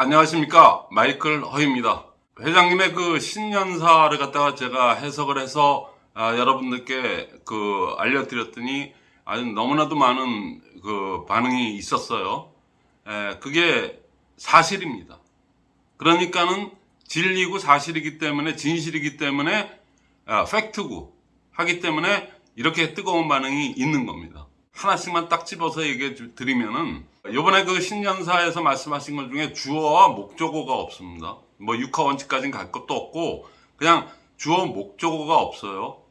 안녕하십니까. 마이클 허입니다. 회장님의 그 신년사를 갖다가 제가 해석을 해서 아, 여러분들께 그 알려드렸더니 아주 너무나도 많은 그 반응이 있었어요. 에, 그게 사실입니다. 그러니까는 진리고 사실이기 때문에 진실이기 때문에 아, 팩트고 하기 때문에 이렇게 뜨거운 반응이 있는 겁니다 하나씩만 딱 집어서 얘기해 주- 드리면은 요번에 그 신년사에서 말씀하신 것 중에 주어와 목적어가 없습니다. 뭐 육하 원칙까지는 갈 것도 없고 그냥 주어 목적어가 없어요.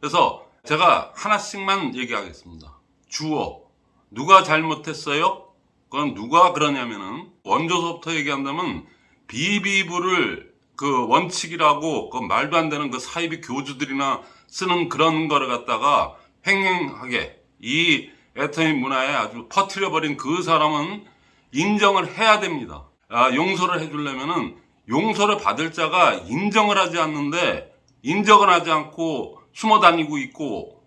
그래서 제가 하나씩만 얘기하겠습니다. 주어 누가 잘못했어요? 그건 누가 그러냐면은 원조서부터 얘기한다면 비비부를 그 원칙이라고 그 말도 안 되는 그 사이비 교주들이나 쓰는 그런 거를 갖다가 횡행하게 이 애터미 문화에 아주 퍼뜨려버린 그 사람은 인정을 해야 됩니다. 아, 용서를 해주려면은 용서를 받을 자가 인정을 하지 않는데 인정을 하지 않고 숨어 다니고 있고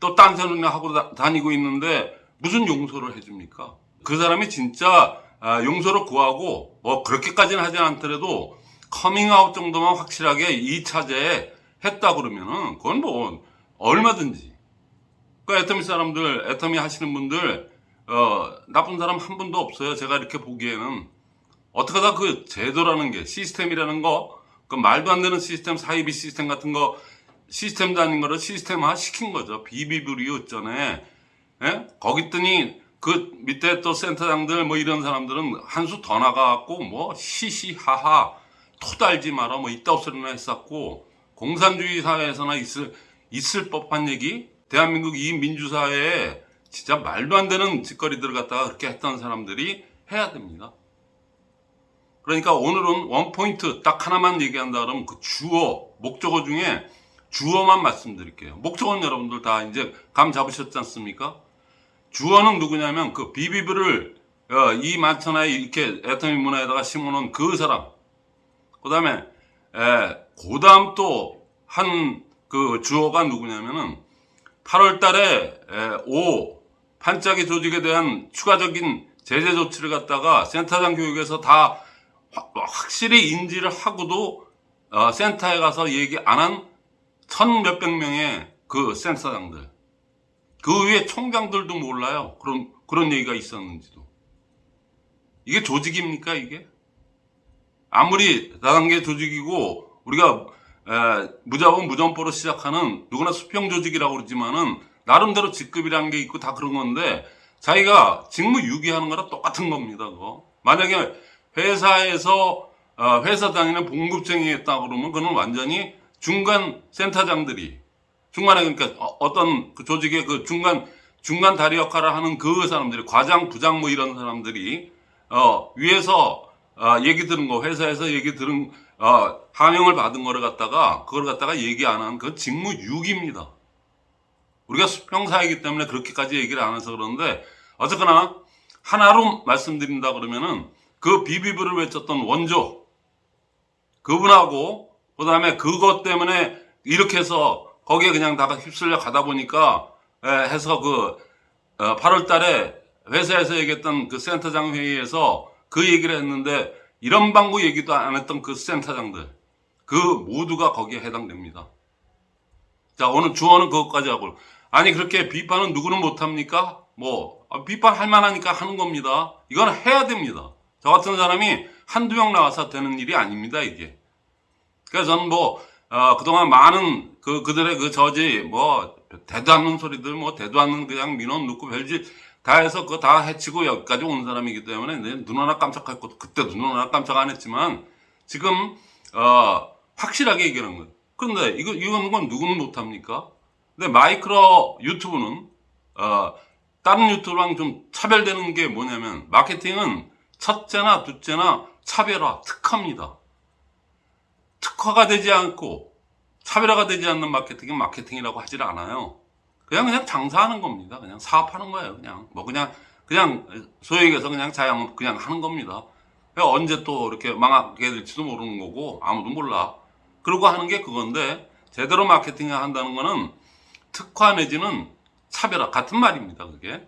또 딴소리나 하고 다- 다니고 있는데 무슨 용서를 해줍니까? 그 사람이 진짜 아, 용서를 구하고 뭐 그렇게까지는 하지 않더라도 커밍아웃 정도만 확실하게 이 차제에 했다 그러면은 그건 뭐 얼마든지 그 애터미 사람들, 애터미 하시는 분들, 어, 나쁜 사람 한 분도 없어요. 제가 이렇게 보기에는. 어떻게 다 그 제도라는 게, 시스템이라는 거, 그 말도 안 되는 시스템, 사이비 시스템 같은 거, 시스템도 아닌 거를 시스템화 시킨 거죠. 비비브리오 전에. 예? 거기 있더니 그 밑에 또 센터장들 뭐 이런 사람들은 한 수 더 나가갖고 뭐 시시하하 토달지 마라 뭐 이따 소리나 했었고 공산주의 사회에서나 있을, 있을 법한 얘기 대한민국 이 민주사회에 진짜 말도 안 되는 짓거리들을 갖다가 그렇게 했던 사람들이 해야 됩니다. 그러니까 오늘은 원포인트 딱 하나만 얘기한다 그러면 그 주어, 목적어 중에 주어만 말씀드릴게요. 목적어는 여러분들 다 이제 감 잡으셨지 않습니까? 주어는 누구냐면 그 비비브를 어, 이 만천하에 이렇게 애터미 문화에다가 심어놓은 그 사람. 그 다음에 그 다음 또 한 그 주어가 누구냐면은 8월 달에 에, 오 반짝이 조직에 대한 추가적인 제재 조치를 갖다가 센터장 교육에서 다 화- 확실히 인지를 하고도 어, 센터에 가서 얘기 안 한 천 몇백 명의 그 센터장들. 그 위에 총장들도 몰라요. 그런 그런 얘기가 있었는지도. 이게 조직입니까 이게? 아무리 다단계 조직이고 우리가 에, 무자본 무전포로 시작하는 누구나 수평 조직이라고 그러지만은 나름대로 직급이라는 게 있고 다 그런 건데 자기가 직무 유기하는 거랑 똑같은 겁니다. 그거. 만약에 회사에서 어, 회사 다니는 봉급쟁이 했다 그러면 그는 완전히 중간 센터장들이 중간에 그러니까 어, 떤 그 조직의 그 중간 중간 다리 역할을 하는 그 사람들이 과장 부장 뭐 이런 사람들이 어, 위에서 어, 얘기 들은 거 회사에서 얘기 들은 어, 하명을 받은 거를 갖다가 그걸 갖다가 얘기 안 한 그 직무 유기입니다. 우리가 수평사이기 때문에 그렇게까지 얘기를 안 해서 그러는데 어쨌거나 하나로 말씀드린다 그러면은 그 비비브를 외쳤던 원조 그분하고 그 다음에 그것 때문에 이렇게 해서 거기에 그냥 다가 휩쓸려 가다 보니까 에, 해서 그 8월 달에 회사에서 얘기했던 그 센터장 회의에서 그 얘기를 했는데 이런 방구 얘기도 안 했던 그 센터장들 그 모두가 거기에 해당됩니다. 자 오늘 주어는 그것까지 하고 아니 그렇게 비판은 누구는 못합니까? 뭐 아, 비판할 만하니까 하는 겁니다. 이건 해야 됩니다. 저 같은 사람이 한두 명 나와서 되는 일이 아닙니다 이게. 그래서 저는 뭐 어, 그동안 많은 그 그들의 그 저지 뭐 대도 않는 소리들 뭐 대도 않는 그냥 민원 넣고 별짓 다 해서 그거 다 해치고 여기까지 온 사람이기 때문에 내눈 하나 깜짝할 것도 그때도 눈 하나 깜짝 안 했지만 지금 어, 확실하게 얘기하는 거예요. 그런데 이거 이거는 건 누구는 못합니까? 근데 마이크로 유튜브는 어, 다른 유튜브랑 좀 차별되는 게 뭐냐면 마케팅은 첫째나 둘째나 차별화 특화입니다. 특화가 되지 않고 차별화가 되지 않는 마케팅은 마케팅이라고 하질 않아요. 그냥 그냥 장사하는 겁니다. 그냥 사업하는 거예요. 그냥 뭐 그냥 그냥 소위 얘기해서 그냥 자영업 그냥 하는 겁니다. 언제 또 이렇게 망하게 될지도 모르는 거고 아무도 몰라. 그러고 하는 게 그건데 제대로 마케팅을 한다는 거는 특화 내지는 차별화 같은 말입니다. 그게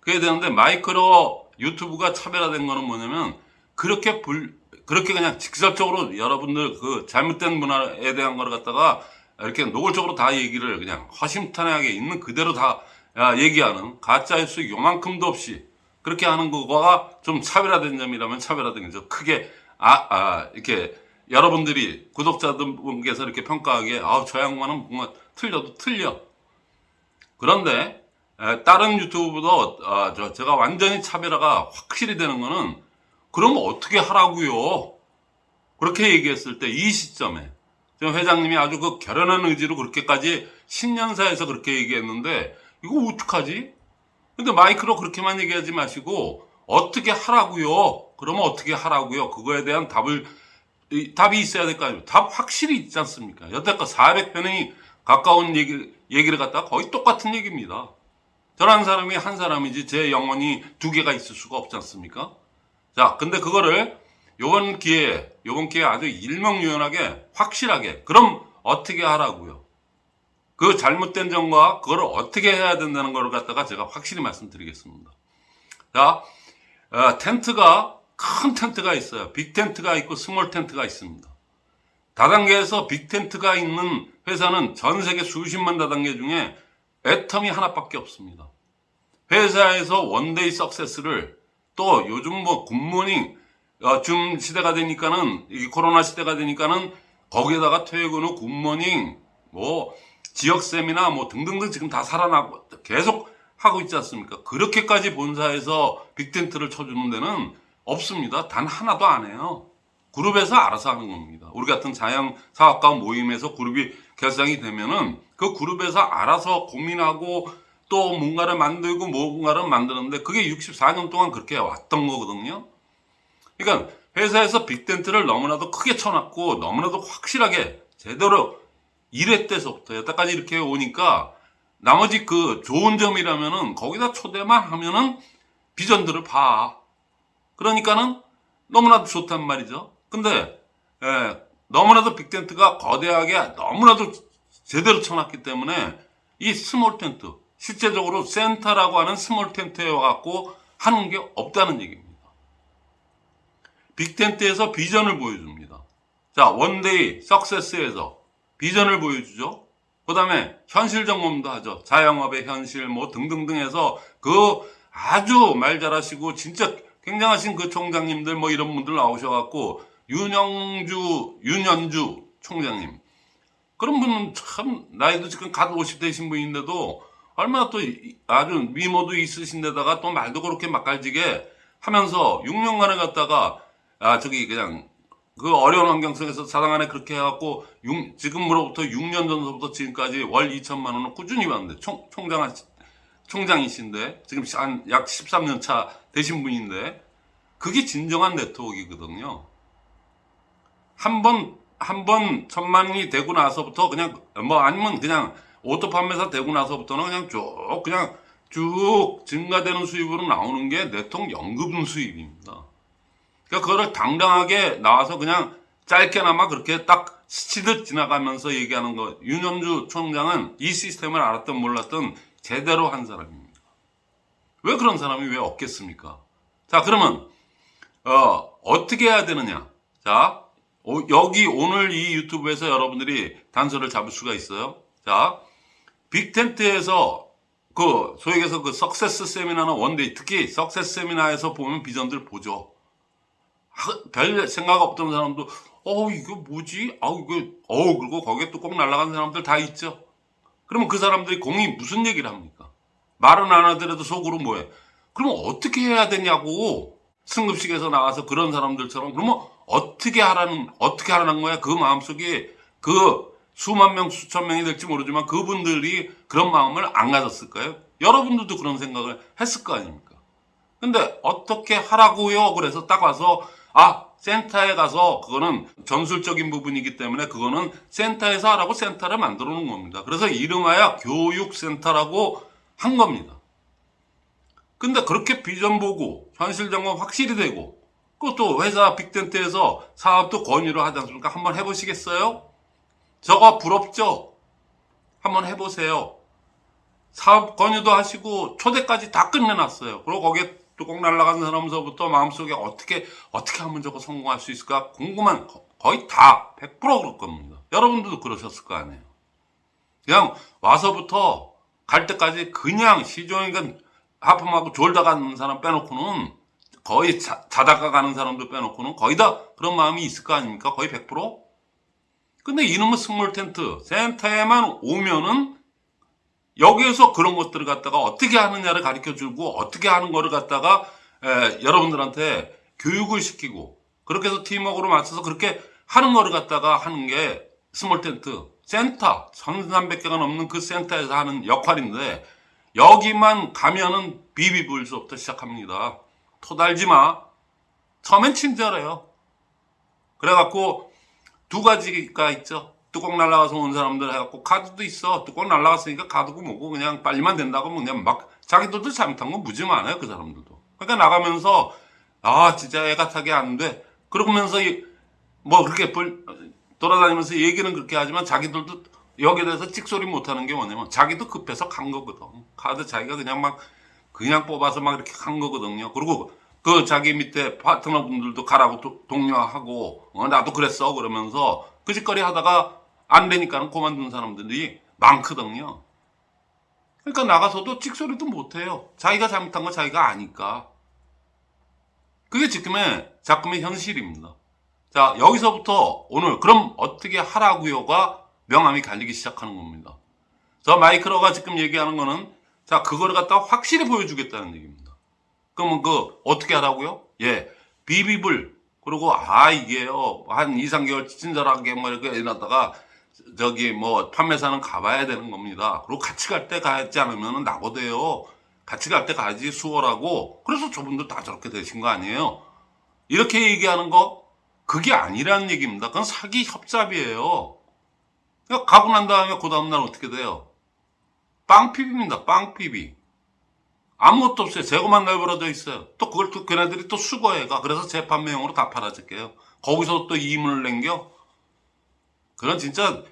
그게 되는데 마이크로 유튜브가 차별화된 거는 뭐냐면 그렇게 불 그렇게 그냥 직접적으로 여러분들 그 잘못된 문화에 대한 걸 갖다가 이렇게 노골적으로 다 얘기를 그냥 허심탄회하게 있는 그대로 다 야, 얘기하는 가짜 뉴스 요만큼도 없이 그렇게 하는 거가 좀 차별화된 점이라면 차별화된 거죠. 크게 아, 아 이렇게 여러분들이 구독자분께서 이렇게 평가하기에 아저 양반은 뭔가 틀려도 틀려. 그런데 에, 다른 유튜브보다 아, 저, 제가 완전히 차별화가 확실히 되는 거는 그럼 어떻게 하라고요? 그렇게 얘기했을 때 이 시점에 지금 회장님이 아주 그 결연한 의지로 그렇게까지 신년사에서 그렇게 얘기했는데 이거 어떡하지? 근데 마이크로 그렇게만 얘기하지 마시고 어떻게 하라고요? 그러면 어떻게 하라고요? 그거에 대한 답을 이, 답이 있어야 될 거 아니에요. 답 확실히 있지 않습니까? 여태껏 400편이 가까운 얘기, 얘기를 갖다가 거의 똑같은 얘기입니다. 저라는 사람이 한 사람이지 제 영혼이 두 개가 있을 수가 없지 않습니까? 자, 근데 그거를 요번 기회에, 요번 기회에 아주 일목요연하게 확실하게 그럼 어떻게 하라고요? 그 잘못된 점과 그걸 어떻게 해야 된다는 걸 갖다가 제가 확실히 말씀드리겠습니다. 자, 어, 텐트가 큰 텐트가 있어요. big tent가 있고 small tent가 있습니다. 다단계에서 big tent가 있는 회사는 전 세계 수십만 다단계 중에 애터미 하나밖에 없습니다. 회사에서 one day success를 또 요즘 뭐 good morning 어, 줌 시대가 되니까는 이 코로나 시대가 되니까는 거기에다가 퇴근 후 good morning 뭐 지역 세미나 뭐 등등등 지금 다 살아나고 계속 하고 있지 않습니까? 그렇게까지 본사에서 big tent를 쳐주는 데는 없습니다. 단 하나도 안 해요. 그룹에서 알아서 하는 겁니다. 우리 같은 자영 사업가 모임에서 그룹이 결성이 되면은 그 그룹에서 알아서 고민하고 또 뭔가를 만들고 뭔가를 만드는데 그게 64년 동안 그렇게 왔던 거거든요. 그러니까 회사에서 빅텐트를 너무나도 크게 쳐놨고 너무나도 확실하게 제대로 1회 때서부터 여태까지 이렇게 오니까 나머지 그 좋은 점이라면은 거기다 초대만 하면은 비전들을 봐. 그러니까는 너무나도 좋단 말이죠. 근데 예, 너무나도 big tent가 거대하게 너무나도 제대로 쳐놨기 때문에 이 small tent 실제적으로 센터라고 하는 small tent에 와갖고 하는 게 없다는 얘기입니다. big tent에서 비전을 보여줍니다. 자 one day success에서 비전을 보여주죠. 그 다음에 현실 점검도 하죠. 자영업의 현실 뭐 등등등 해서 그 아주 말 잘하시고 진짜 굉장하신 그 총장님들 뭐 이런 분들 나오셔갖고 윤영주, 윤현주 총장님 그런 분은 참 나이도 지금 갓 50대신 분인데도 얼마나 또 아주 미모도 있으신 데다가 또 말도 그렇게 맛깔지게 하면서 6년간을 갖다가 아 저기 그냥 그 어려운 환경 속에서 사당 안에 그렇게 해갖고 6, 지금으로부터 6년 전부터 지금까지 월 2천만 원을 꾸준히 받는데 총, 총장 총장이신데 지금 한 약 13년 차 되신 분인데 그게 진정한 네트워크이거든요. 한 번 한 번 천만이 되고 나서부터 그냥 뭐 아니면 그냥 오토 판매사 되고 나서부터는 그냥 쭉 그냥 쭉 증가되는 수입으로 나오는 게 네트워크 연금 수입입니다. 그러니까 그거를 당당하게 나와서 그냥 짧게나마 그렇게 딱 스치듯 지나가면서 얘기하는 거. 윤영주 총장은 이 시스템을 알았든 몰랐든 제대로 한 사람입니다. 왜 그런 사람이 왜 없겠습니까? 자, 그러면, 어, 어떻게 해야 되느냐? 자, 오, 여기 오늘 이 유튜브에서 여러분들이 단서를 잡을 수가 있어요. 자, big tent에서 그, 소위 해서 그 success 세미나나 one day, 특히 success 세미나에서 보면 비전들 보죠. 별 생각 없던 사람도 어 이거 뭐지? 아 이거 어 그리고 거기에 또 뚜껑 날아간 사람들 다 있죠. 그러면 그 사람들이 공이 무슨 얘기를 합니까? 말은 안 하더라도 속으로 뭐해? 그러면 어떻게 해야 되냐고 승급식에서 나와서 그런 사람들처럼 그러면 어떻게 하라는 어떻게 하라는 거야? 그 마음속에 그 수만 명 수천 명이 될지 모르지만 그분들이 그런 마음을 안 가졌을까요? 여러분들도 그런 생각을 했을 거 아닙니까? 근데 어떻게 하라고요? 그래서 딱 와서 아, 센터에 가서 그거는 전술적인 부분이기 때문에 그거는 센터에서 하라고 센터를 만들어 놓은 겁니다. 그래서 이름하여 교육센터라고 한 겁니다. 근데 그렇게 비전 보고 현실 점검 확실히 되고 그것도 회사 빅텐트에서 사업도 권유를 하지 않습니까? 한번 해보시겠어요? 저거 부럽죠? 한번 해보세요. 사업 권유도 하시고 초대까지 다 끝내놨어요. 그리고 거기에 뚜껑 날라간 사람서부터 마음속에 어떻게 어떻게 하면 저거 성공할 수 있을까 궁금한 거- 거의 다 100% 그럴 겁니다. 여러분들도 그러셨을 거 아니에요. 그냥 와서부터 갈 때까지 그냥 시종일관 하품하고 졸다 가는 사람 빼놓고는 거의 자, 자다가 가는 사람도 빼놓고는 거의 다 그런 마음이 있을 거 아닙니까? 거의 100%? 근데 이놈의 small tent 센터에만 오면은 여기에서 그런 것들을 갖다가 어떻게 하느냐를 가르쳐 주고 어떻게 하는 거를 갖다가 에, 여러분들한테 교육을 시키고 그렇게 해서 팀워크로 맞춰서 그렇게 하는 거를 갖다가 하는 게 small tent 센터 1300개가 넘는 그 센터에서 하는 역할인데 여기만 가면은 비비불수부터 시작합니다. 토달지 마. 처음엔 친절해요. 그래갖고 두 가지가 있죠. 뚜껑 날라가서 온 사람들 해갖고 카드도 있어. 뚜껑 날라갔으니까 카드고 뭐고 그냥 빨리만 된다고 하면 그냥 막 자기들도 잘못한 건 무지 많아요. 그 사람들도. 그러니까 나가면서 아 진짜 애가 타게 안 돼. 그러면서 이- 뭐 그렇게 볼- 돌아다니면서 얘기는 그렇게 하지만 자기들도 여기에 대해서 찍소리 못하는 게 뭐냐면 자기도 급해서 간 거거든. 카드 자기가 그냥 막 그냥 뽑아서 막 이렇게 간 거거든요. 그리고 그 자기 밑에 파트너분들도 가라고 도- 독려하고 어, 나도 그랬어 그러면서 그 짓거리 하다가 안 되니까는 그만둔 사람들이 많거든요. 그러니까 나가서도 찍소리도 못해요. 자기가 잘못한 거 자기가 아니까. 그게 지금의 작품의 현실입니다. 자, 여기서부터 오늘 그럼 어떻게 하라고요가 명암이 갈리기 시작하는 겁니다. 저 마이크로가 지금 얘기하는 거는 자, 그거를 갖다가 확실히 보여주겠다는 얘기입니다. 그러면 그 어떻게 하라고요? 예. 비비불 그리고 아 이게요. 한 2, 3개월 친절하게 뭐 이렇게 해놨다가 저기 뭐 판매사는 가봐야 되는 겁니다. 그리고 같이 갈 때 가지 않으면 나고돼요. 같이 갈 때 가야지 수월하고 그래서 저분들 다 저렇게 되신 거 아니에요. 이렇게 얘기하는 거 그게 아니라는 얘기입니다. 그건 사기 협잡이에요. 그러니까 가고 난 다음에 그 다음날 어떻게 돼요? 빵피비입니다. 빵피비. 아무것도 없어요. 재고만 내버려져 있어요. 또 그걸 또 걔네들이 또 수거해가. 그래서 재판매용으로 다 팔아질게요. 거기서 또 이문을 남겨? 그건 진짜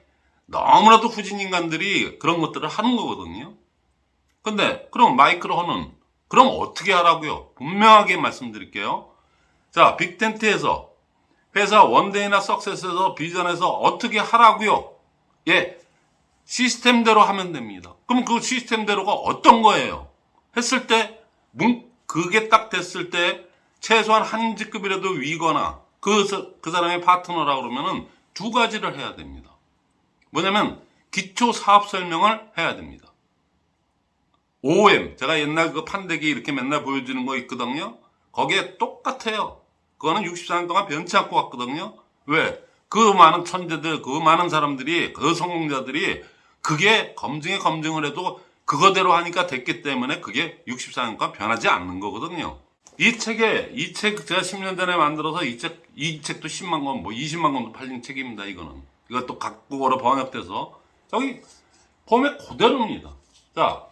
너무나도 후진 인간들이 그런 것들을 하는 거거든요. 근데 그럼 마이크로는 그럼 어떻게 하라고요? 분명하게 말씀드릴게요. 자, 빅텐트에서 회사 원데이나 석세스에서 비전에서 어떻게 하라고요? 예, 시스템대로 하면 됩니다. 그럼 그 시스템대로가 어떤 거예요? 했을 때, 문, 그게 딱 됐을 때, 최소한 한 직급이라도 위거나, 그, 사- 그 사람의 파트너라 그러면은 두 가지를 해야 됩니다. 뭐냐면, 기초 사업 설명을 해야 됩니다. OM, 제가 옛날 그 판대기 이렇게 맨날 보여주는 거 있거든요. 거기에 똑같아요. 그거는 64년 동안 변치 않고 갔거든요. 왜? 그 많은 천재들, 그 많은 사람들이, 그 성공자들이 그게 검증에 검증을 해도 그거대로 하니까 됐기 때문에 그게 64년간 변하지 않는 거거든요. 이 책에, 이 책 제가 10년 전에 만들어서 이 책, 이 책도 10만 권, 뭐 20만 권도 팔린 책입니다, 이거는. 이것도 각국어로 번역돼서. 저기, 폼에 그대로입니다. 자,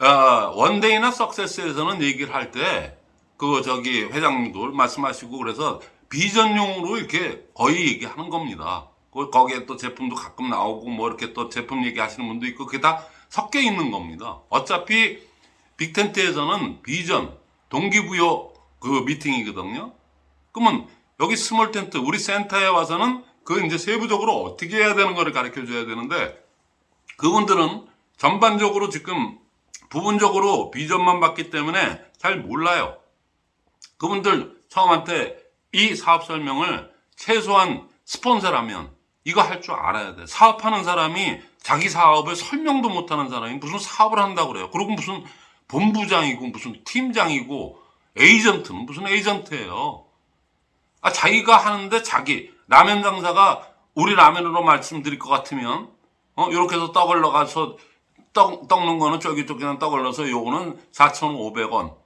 어, one day나 success에서는 얘기를 할 때, 그, 저기, 회장님도 말씀하시고, 그래서 비전용으로 이렇게 거의 얘기하는 겁니다. 그, 거기에 또 제품도 가끔 나오고, 뭐, 이렇게 또 제품 얘기하시는 분도 있고, 그게 다 섞여 있는 겁니다. 어차피 big tent에서는 비전, 동기부여 그 미팅이거든요. 그러면 여기 small tent, 우리 센터에 와서는 그 이제 세부적으로 어떻게 해야 되는 거를 가르쳐 줘야 되는데, 그분들은 전반적으로 지금 부분적으로 비전만 봤기 때문에 잘 몰라요. 그분들 처음한테 이 사업 설명을 최소한 스폰서라면 이거 할 줄 알아야 돼. 사업하는 사람이 자기 사업을 설명도 못하는 사람이 무슨 사업을 한다고 그래요. 그리고 무슨 본부장이고 무슨 팀장이고 에이전트는 무슨 에이전트예요. 아, 자기가 하는데 자기 라면 장사가 우리 라면으로 말씀드릴 것 같으면 어 이렇게 해서 떡을 넣어가서 떡, 떡는 거는 쫄깃쫄깃한 떡을 넣어서 요거는 4,500원.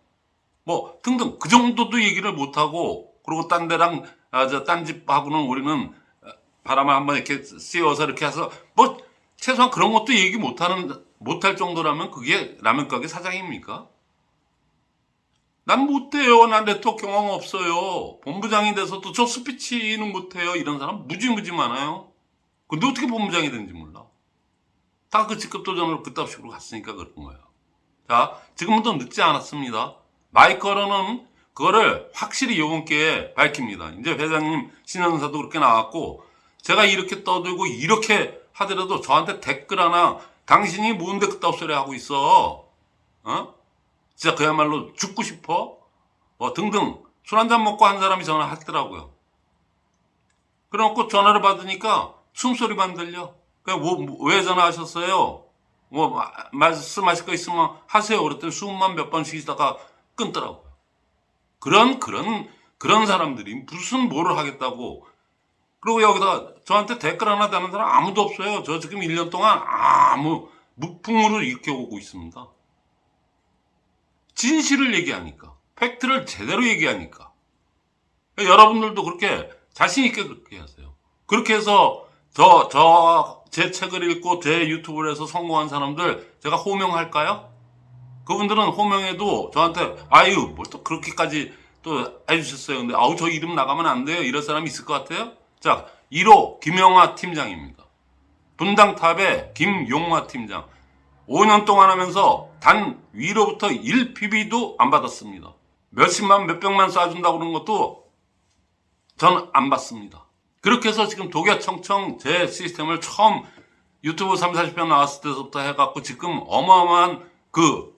뭐 등등 그 정도도 얘기를 못 하고 그리고 딴 데랑 아, 저딴 집하고는 우리는 아, 바람을 한번 이렇게 씌워서 이렇게 해서 뭐 최소한 그런 것도 얘기 못하는 못할 정도라면 그게 라면 가게 사장입니까? 난 못해요. 난 네트워크 경험 없어요. 본부장이 돼서도 저 스피치는 못해요. 이런 사람 무지무지 많아요. 근데 어떻게 본부장이 된지 몰라. 다 그 직급 도전으로 그따위식으로 갔으니까 그런 거예요. 자, 지금은 더 늦지 않았습니다. 마이커로는 그거를 확실히 기회에 밝힙니다. 이제 회장님 신현사도 그렇게 나왔고 제가 이렇게 떠들고 이렇게 하더라도 저한테 댓글 하나 당신이 뭔데 그따위 소리 하고 있어 어? 진짜 그야말로 죽고 싶어? 어, 등등 술 한잔 먹고 한 사람이 전화하더라고요. 그래놓고 전화를 받으니까 숨소리만 들려. 그냥 뭐, 뭐, 왜 전화하셨어요? 뭐 마- 말씀하실 거 있으면 하세요. 그랬더니 숨만 몇 번 쉬다가 끊더라고요. 그런 그런 그런 사람들이 무슨 뭐를 하겠다고. 그리고 여기다 저한테 댓글 하나 다는 사람 아무도 없어요. 저 지금 1년 동안 아무 무풍으로 이렇게 오고 있습니다. 진실을 얘기하니까. 팩트를 제대로 얘기하니까. 여러분들도 그렇게 자신 있게 그렇게 하세요. 그렇게 해서 저, 저, 제 책을 읽고 제 유튜브를 해서 성공한 사람들 제가 호명할까요? 그분들은 호명해도 저한테 아유, 뭘 또 그렇게까지 또 해주셨어요. 근데 아우, 저 이름 나가면 안 돼요. 이럴 사람이 있을 것 같아요? 자, 1호 김영화 팀장입니다. 분당탑의 김용화 팀장. 5년 동안 하면서 단 위로부터 1PB도 안 받았습니다. 몇십만, 몇백만 쏴준다고 그러는 것도 전 안 받습니다. 그렇게 해서 지금 독야청청 제 시스템을 처음 유튜브 3, 40편 나왔을 때부터 해갖고 지금 어마어마한 그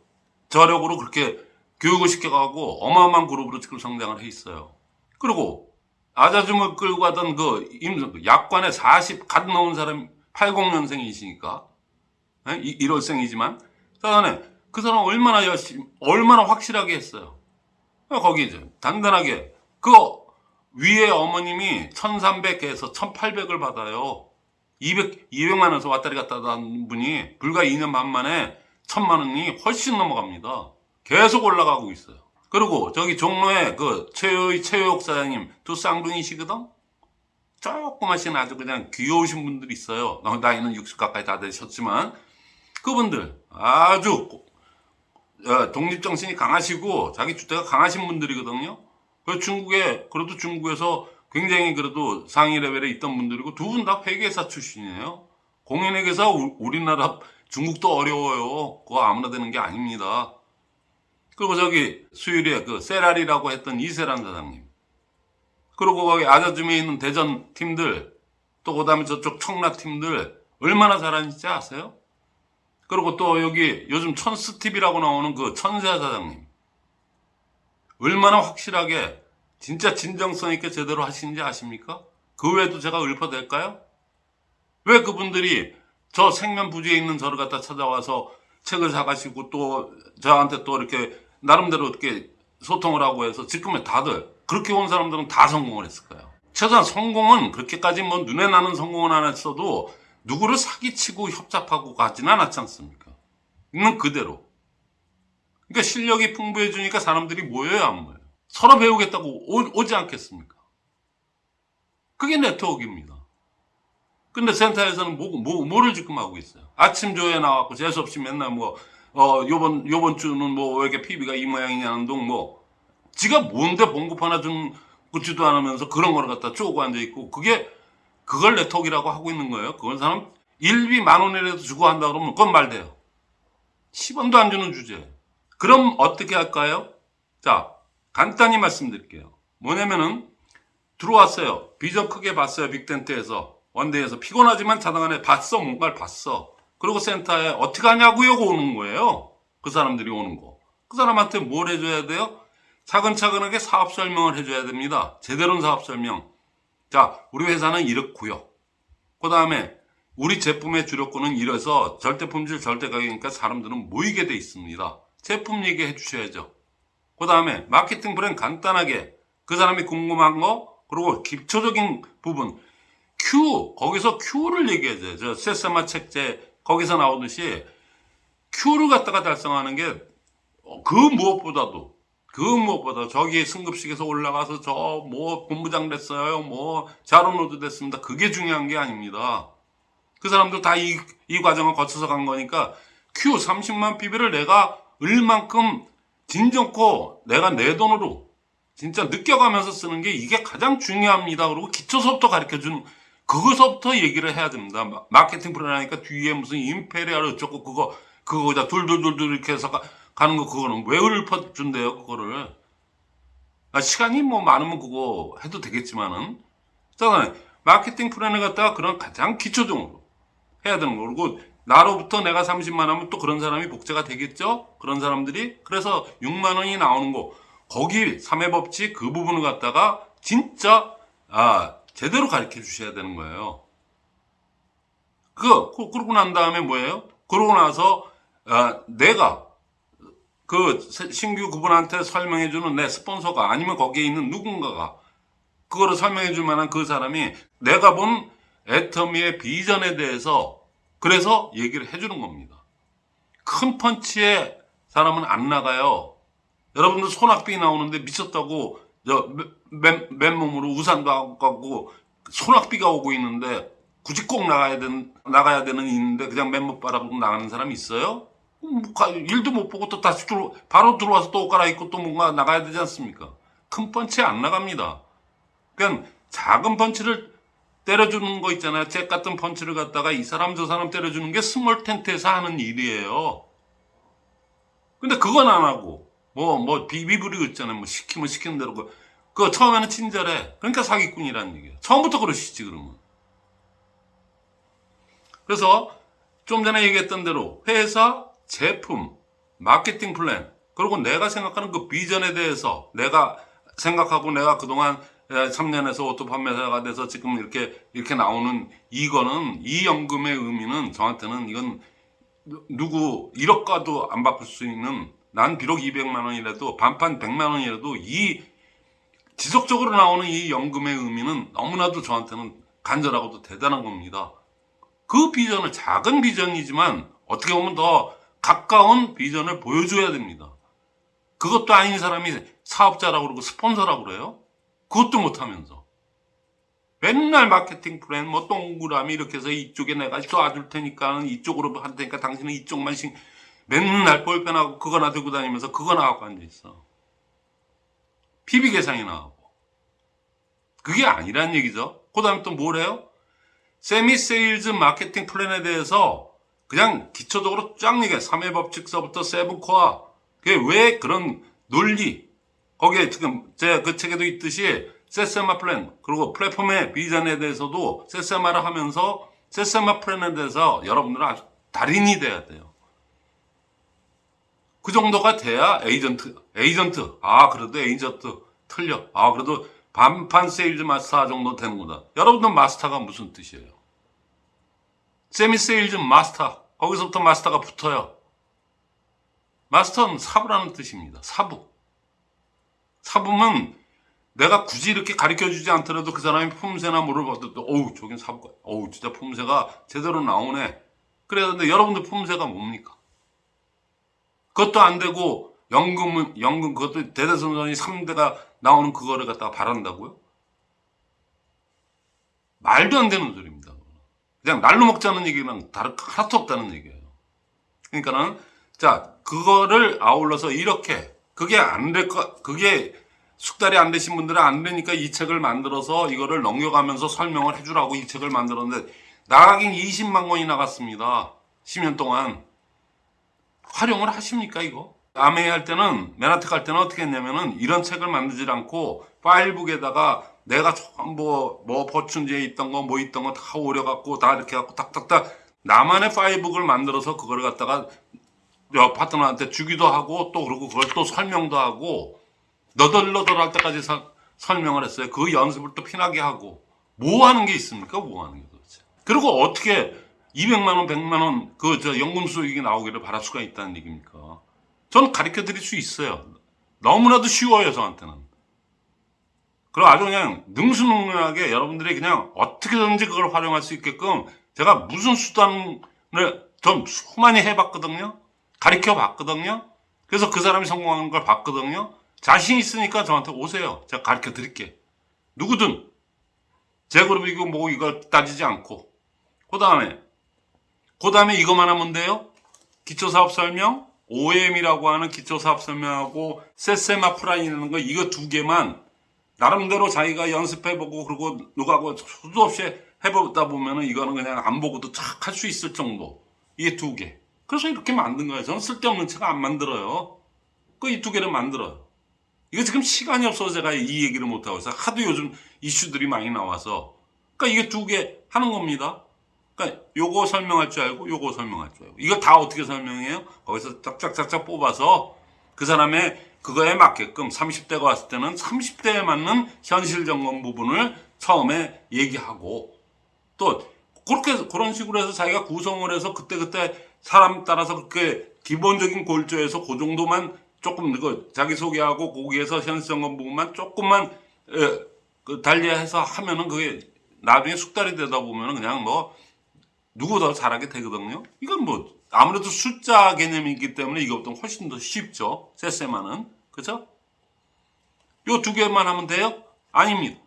저력으로 그렇게 교육을 시켜가고 어마어마한 그룹으로 지금 성장을 해 있어요. 그리고 아자줌을 끌고 가던 그 임, 약관에 40갓 넘은 사람 80년생이시니까 1월생이지만 그다음에 그 사람 얼마나 열심히 얼마나 확실하게 했어요. 거기 이제 단단하게 그 위에 어머님이 1300에서 1800을 받아요. 200, 200만 원에서 왔다리 갔다 하는 분이 불과 2년 반 만에 1000만 원이 훨씬 넘어갑니다. 계속 올라가고 있어요. 그리고 저기 종로에 그 최효의 최효옥 사장님 두 쌍둥이시거든? 조그마신 아주 그냥 귀여우신 분들이 있어요. 나- 나이는 60 가까이 다 되셨지만 그분들 아주 어, 독립정신이 강하시고 자기 주체가 강하신 분들이거든요. 그 중국에 그래도 중국에서 굉장히 그래도 상위 레벨에 있던 분들이고 두 분 다 회계사 출신이에요. 공인회계사 우- 우리나라 중국도 어려워요. 그거 아무나 되는 게 아닙니다. 그리고 저기 수유리에 그 세라리라고 했던 이세란 사장님. 그리고 거기 아자줌에 있는 대전 팀들 또 그 다음에 저쪽 청라 팀들 얼마나 잘하는지 아세요? 그리고 또 여기 요즘 천스팁이라고 나오는 그 천세 사장님. 얼마나 확실하게 진짜 진정성 있게 제대로 하시는지 아십니까? 그 외에도 제가 읊어댈까요? 왜 그분들이 저 생면 부지에 있는 저를 갖다 찾아와서 책을 사가시고 또 저한테 또 이렇게 나름대로 이렇게 소통을 하고 해서 지금의 다들 그렇게 온 사람들은 다 성공을 했을까요? 최소한 성공은 그렇게까지 뭐 눈에 나는 성공은 안 했어도 누구를 사기치고 협잡하고 가지는 않았지 않습니까? 있는 그대로. 그러니까 실력이 풍부해지니까 사람들이 모여요, 안 모여요? 서로 배우겠다고 오, 지 않겠습니까? 그게 네트워크입니다. 근데 센터에서는 뭐, 뭐, 뭐를 지금 하고 있어요? 아침 조에 나왔고 재수없이 맨날 뭐, 어, 요번, 요번 주는 뭐, 왜 이렇게 PB가 이 모양이냐는 둥 뭐, 지가 뭔데 봉급 하나 준, 긋지도 않으면서 그런 거를 갖다 쪼고 앉아있고, 그게, 그걸 네트워크라고 하고 있는 거예요. 그건 사람, 일비 만 원이라도 주고 한다 그러면 그건 말돼요. 10원도 안 주는 주제. 그럼 어떻게 할까요? 자, 간단히 말씀드릴게요. 뭐냐면은, 들어왔어요. 비전 크게 봤어요. 빅텐트에서. 원데이에서. 피곤하지만 자당 안에 봤어. 뭔가를 봤어. 그리고 센터에 어떻게 하냐고요? 오는 거예요. 그 사람들이 오는 거. 그 사람한테 뭘 해줘야 돼요? 차근차근하게 사업 설명을 해줘야 됩니다. 제대로 된 사업 설명. 자, 우리 회사는 이렇고요. 그 다음에 우리 제품의 주력권은 이래서 절대 품질 절대 가격이니까 사람들은 모이게 돼 있습니다. 제품 얘기해 주셔야죠. 그 다음에 마케팅 플랜 간단하게 그 사람이 궁금한 거 그리고 기초적인 부분 Q 거기서 Q를 얘기해줘요. 저 세세마 책제 거기서 나오듯이 Q를 갖다가 달성하는 게 그 무엇보다도 그 무엇보다 저기 승급식에서 올라가서 저 뭐 본부장 됐어요 뭐 샤론로즈 됐습니다 그게 중요한 게 아닙니다 그 사람들 다 이 이 과정을 거쳐서 간 거니까 Q 30만 PB를 내가 얼만큼 진정코 내가 내 돈으로 진짜 느껴가면서 쓰는 게 이게 가장 중요합니다. 그리고 기초서부터 가르쳐 주는 그거서부터 얘기를 해야 됩니다. 마- 마케팅 하니까 뒤에 무슨 imperial 어쩌고 그거 그거 다 둘둘둘둘 이렇게 해서 가, 가는 거 그거는 왜 읊어준대요 그거를? 아, 시간이 뭐 많으면 그거 해도 되겠지만은. 자 마케팅 플랜을 갖다가 그런 가장 기초적으로 해야 되는 거. 그리고 나로부터 내가 30만 하면 또 그런 사람이 복제가 되겠죠? 그런 사람들이? 그래서 6만 원이 나오는 거. 거기 3회 법칙 그 부분을 갖다가 진짜 아 제대로 가르쳐 주셔야 되는 거예요. 그거 그- 그러고 난 다음에 뭐예요? 그러고 나서 아, 내가 그 새- 신규 그분한테 설명해주는 내 스폰서가 아니면 거기에 있는 누군가가 그거를 설명해줄 만한 그 사람이 내가 본 애터미의 비전에 대해서 그래서 얘기를 해주는 겁니다. 큰 펀치에 사람은 안 나가요. 여러분들 손학비 나오는데 미쳤다고 저 맨, 맨몸으로 우산도 가고 소낙비가 오고 있는데 굳이 꼭 나가야 되는 나가야 되는 있는데 그냥 맨몸 바라보고 나가는 사람이 있어요? 음, 일도 못 보고 또 다시 들어 바로 들어와서 또 옷 갈아입고 또 뭔가 나가야 되지 않습니까? 큰 펀치 안 나갑니다. 그냥 작은 펀치를 때려주는 거 있잖아요. 잽 같은 펀치를 갖다가 이 사람 저 사람 때려주는 게 small tent에서 하는 일이에요. 근데 그건 안 하고 뭐 뭐 비비 부리고 있잖아요. 뭐 시키면 시키는 대로 그 그거 처음에는 친절해. 그러니까 사기꾼이라는 얘기예요. 처음부터 그러시지 그러면. 그래서 좀 전에 얘기했던 대로 회사, 제품, 마케팅 플랜, 그리고 내가 생각하는 그 비전에 대해서 내가 생각하고 내가 그동안 3년에서 오토 판매사가 돼서 지금 이렇게 이렇게 나오는 이거는 이 연금의 의미는 저한테는 이건 누- 누구 1억과도 안 바꿀 수 있는 난 비록 200만 원이라도 반판 100만 원이라도 이 지속적으로 나오는 이 연금의 의미는 너무나도 저한테는 간절하고도 대단한 겁니다. 그 비전을 작은 비전이지만 어떻게 보면 더 가까운 비전을 보여줘야 됩니다. 그것도 아닌 사람이 사업자라고 그러고 스폰서라고 그래요? 그것도 못하면서. 맨날 마케팅 플랜, 뭐 동그라미 이렇게 해서 이쪽에 내가 쏴줄 테니까 이쪽으로 할 테니까 당신은 이쪽만 신 맨날 볼펜하고 그거나 들고 다니면서 그거나 하고 앉아있어. PB 계산이 나오고. 그게 아니란 얘기죠. 그 다음에 또 뭐래요? 세미 세일즈 마케팅 플랜에 대해서 그냥 기초적으로 쫙 얘기해. 3회 법칙서부터 seven core. 그게 왜 그런 논리. 거기에 지금 제 그 책에도 있듯이 세세마 플랜 그리고 플랫폼의 비전에 대해서도 세세마를 하면서 세세마 플랜에 대해서 여러분들은 아주 달인이 돼야 돼요. 그 정도가 돼야 에이전트, 에이전트. 아, 그래도 에이전트 틀려. 아, 그래도 반판 세일즈 마스터 정도 되는구나. 여러분들 마스터가 무슨 뜻이에요? 세미 세일즈 마스터. 거기서부터 마스터가 붙어요. 마스터는 사부라는 뜻입니다. 사부. 사부면 내가 굳이 이렇게 가르쳐 주지 않더라도 그 사람이 품새나 물어봐도 또, 어우, 저긴 사부가, 어우, 진짜 품새가 제대로 나오네. 그래야 되는데 여러분들 품새가 뭡니까? 그것도 안 되고, 연금은, 연금, 그것도 대대손손이 3대가 나오는 그거를 갖다가 바란다고요? 말도 안 되는 소리입니다. 그냥 날로 먹자는 얘기는 다른 하나도 없다는 얘기예요. 그러니까는 자 그거를 아울러서 이렇게 그게 안될거 그게 숙달이 안 되신 분들은 안 되니까 이 책을 만들어서 이거를 넘겨가면서 설명을 해주라고 이 책을 만들었는데 나가긴 20만 권이 나갔습니다. 10년 동안 활용을 하십니까 이거? 아메이 할 때는 맨하트 갈 때는 어떻게 했냐면은 이런 책을 만들지 않고 파일북에다가 내가 뭐뭐 뭐 버춘지에 있던 거 뭐 있던 거 다 오려갖고 다 이렇게 갖고 탁탁탁 나만의 파일북을 만들어서 그걸 갖다가 여 파트너한테 주기도 하고 또 그러고 그걸 또 설명도 하고 너덜너덜 할 때까지 서- 설명을 했어요. 그 연습을 또 피나게 하고 뭐 하는 게 있습니까? 뭐 하는 게 도대체? 그리고 어떻게 200만 원, 100만 원 그 저 연금 수익이 나오기를 바랄 수가 있다는 얘기입니까? 저는 가르쳐 드릴 수 있어요. 너무나도 쉬워요, 저한테는. 그리고 아주 그냥 능수능란하게 여러분들이 그냥 어떻게든지 그걸 활용할 수 있게끔 제가 무슨 수단을 좀 수많이 해봤거든요. 가르쳐 봤거든요. 그래서 그 사람이 성공하는 걸 봤거든요. 자신 있으니까 저한테 오세요. 제가 가르쳐 드릴게. 누구든 제 그룹이고 뭐 이걸 따지지 않고. 그 다음에 그 다음에 이것만 하면 돼요. 기초사업 설명, OM이라고 하는 기초사업 설명하고 세세마 프라이라는 거 이거 두 개만 나름대로 자기가 연습해보고 그리고 누가고 수도 없이 해보다 보면은 이거는 그냥 안 보고도 착 할 수 있을 정도. 이게 두 개. 그래서 이렇게 만든 거예요. 저는 쓸데없는 책 안 만들어요. 그 이 두 개를 만들어요. 이거 지금 시간이 없어서 제가 이 얘기를 못하고 있어요. 하도 요즘 이슈들이 많이 나와서. 그러니까 이게 두 개 하는 겁니다. 그러니까 요거 설명할 줄 알고 요거 설명할 줄 알고. 이거 다 어떻게 설명해요? 거기서 짝짝짝짝 뽑아서 그 사람의 그거에 맞게끔 30대가 왔을 때는 30대에 맞는 현실 점검 부분을 처음에 얘기하고 또 그렇게 그런 식으로 해서 자기가 구성을 해서 그때그때 사람 따라서 그렇게 기본적인 골조에서 그 정도만 조금 그 자기 소개하고 거기에서 현실 점검 부분만 조금만 에, 그 달리해서 하면은 그게 나중에 숙달이 되다 보면은 그냥 뭐 누구 더 잘하게 되거든요. 이건 뭐 아무래도 숫자 개념이기 때문에 이것보다 훨씬 더 쉽죠. 세세만은 그죠? 요 두 개만 하면 돼요? 아닙니다.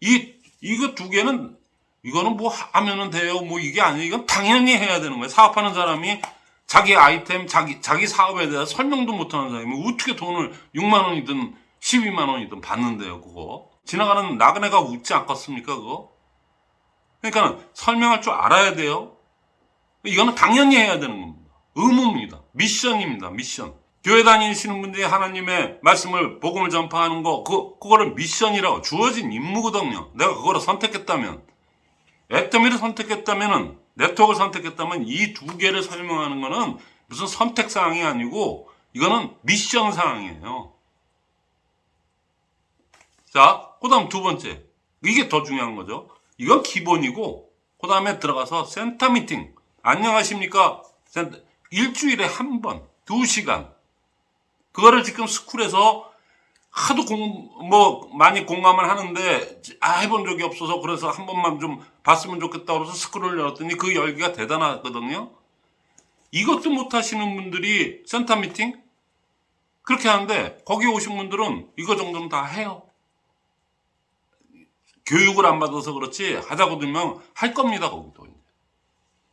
이 이거 두 개는 이거는 뭐 하면은 돼요. 뭐 이게 아니에요. 이건 당연히 해야 되는 거예요. 사업하는 사람이 자기 아이템, 자기 자기 사업에 대해서 설명도 못하는 사람이 어떻게 돈을 6만 원이든 12만 원이든 받는데요. 그거 지나가는 나그네가 웃지 않겠습니까? 그거 그러니까 설명할 줄 알아야 돼요. 이거는 당연히 해야 되는 겁니다. 의무입니다. 미션입니다. 미션. 교회 다니시는 분들이 하나님의 말씀을 복음을 전파하는 거 그, 그거를 미션이라고 주어진 임무거든요. 내가 그거를 선택했다면 액더미를 선택했다면은 네트워크를 선택했다면 이 두 개를 설명하는 거는 무슨 선택 사항이 아니고 이거는 미션 사항이에요. 자, 그 다음 두 번째. 이게 더 중요한 거죠. 이건 기본이고 그 다음에 들어가서 센터 미팅. 안녕하십니까? 일주일에 한 번, 두 시간. 그거를 지금 스쿨에서 하도 공, 뭐, 많이 공감을 하는데, 아, 해본 적이 없어서 그래서 한 번만 좀 봤으면 좋겠다 그래서 스쿨을 열었더니 그 열기가 대단하거든요. 이것도 못 하시는 분들이 센터 미팅? 그렇게 하는데, 거기 오신 분들은 이거 정도는 다 해요. 교육을 안 받아서 그렇지, 하자고 들면 할 겁니다, 거기도.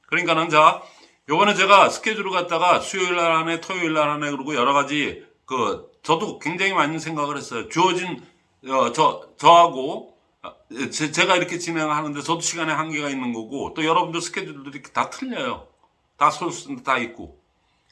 그러니까는 자, 요번에 제가 스케줄을 갖다가 수요일 날 하네, 토요일 날 하네, 그리고 여러 가지, 그, 저도 굉장히 많은 생각을 했어요. 주어진, 어, 저, 저하고, 아, 제, 제가 이렇게 진행하는데 저도 시간에 한계가 있는 거고, 또 여러분들 스케줄들이 다 틀려요. 다 소스 다 있고.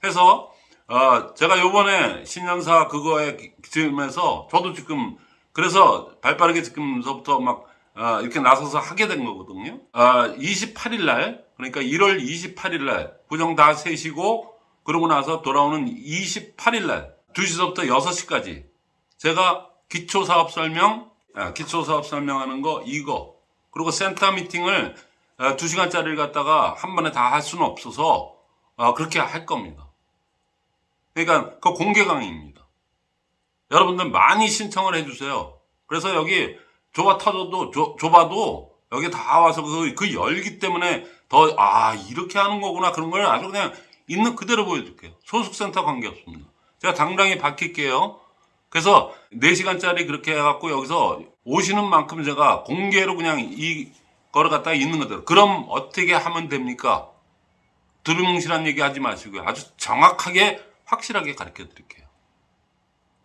해서, 어, 제가 요번에 신년사 그거에 지금에서 저도 지금, 그래서 발빠르게 지금서부터 막, 어, 이렇게 나서서 하게 된 거거든요. 어, 28일 날, 그러니까 1월 28일 날, 부정 다 세시고, 그러고 나서 돌아오는 28일 날, 2시서부터 6시까지, 제가 기초사업 설명, 아, 기초사업 설명하는 거, 이거, 그리고 센터 미팅을 어, 2시간짜리를 갖다가 한 번에 다 할 수는 없어서, 어, 그렇게 할 겁니다. 그러니까, 그 공개 강의입니다. 여러분들 많이 신청을 해주세요. 그래서 여기 좁아 터져도 좁, 좁아도 여기 다 와서 그, 그 열기 때문에 더 아 이렇게 하는 거구나 그런 걸 아주 그냥 있는 그대로 보여줄게요. 소속센터 관계없습니다. 제가 당당히 밝힐게요. 그래서 4시간짜리 그렇게 해갖고 여기서 오시는 만큼 제가 공개로 그냥 이 거를 갖다가 있는 그대로 그럼 어떻게 하면 됩니까? 두루뭉실한 얘기 하지 마시고요. 아주 정확하게 확실하게 가르쳐 드릴게요.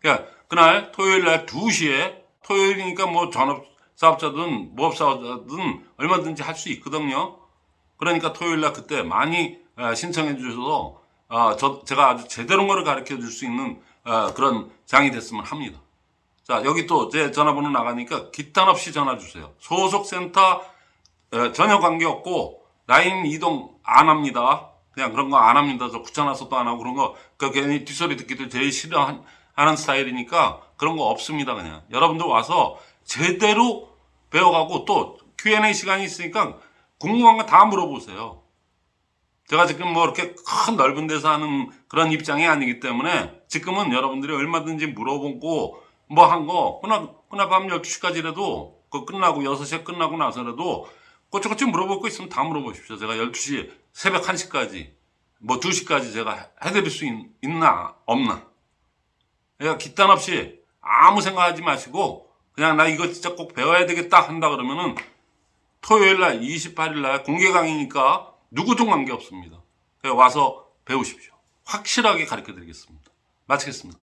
그러니까 그날 토요일 날 2시에 토요일이니까 뭐 전업 사업자든 무업 사업자든 얼마든지 할 수 있거든요. 그러니까 토요일 날 그때 많이 어, 신청해 주셔서 어, 저 제가 아주 제대로 거를 가르쳐 줄 수 있는 어, 그런 장이 됐으면 합니다. 자 여기 또 제 전화번호 나가니까 기탄 없이 전화 주세요. 소속 센터 어, 전혀 관계 없고 라인 이동 안 합니다. 그냥 그런 거 안 합니다. 저 귀찮아서도 안 하고 그런 거, 그 괜히 뒷소리 듣기도 제일 싫어하는 스타일이니까 그런 거 없습니다. 그냥. 여러분들 와서 제대로 배워가고 또 Q&A 시간이 있으니까 궁금한 거 다 물어보세요. 제가 지금 뭐 이렇게 큰 넓은 데서 하는 그런 입장이 아니기 때문에 지금은 여러분들이 얼마든지 물어보고 뭐 한 거, 그날, 그날 밤 12시까지라도 그 끝나고 6시에 끝나고 나서라도 꼬치꼬치 물어볼 거 있으면 다 물어보십시오. 제가 12시, 새벽 1시까지, 뭐 2시까지 제가 해드릴 수 있, 나 없나. 그러니까 기탄 없이 아무 생각하지 마시고, 그냥 나 이거 진짜 꼭 배워야 되겠다 한다 그러면은 토요일 날, 28일 날 공개 강의니까 누구도 관계 없습니다. 그냥 와서 배우십시오. 확실하게 가르쳐 드리겠습니다. 마치겠습니다.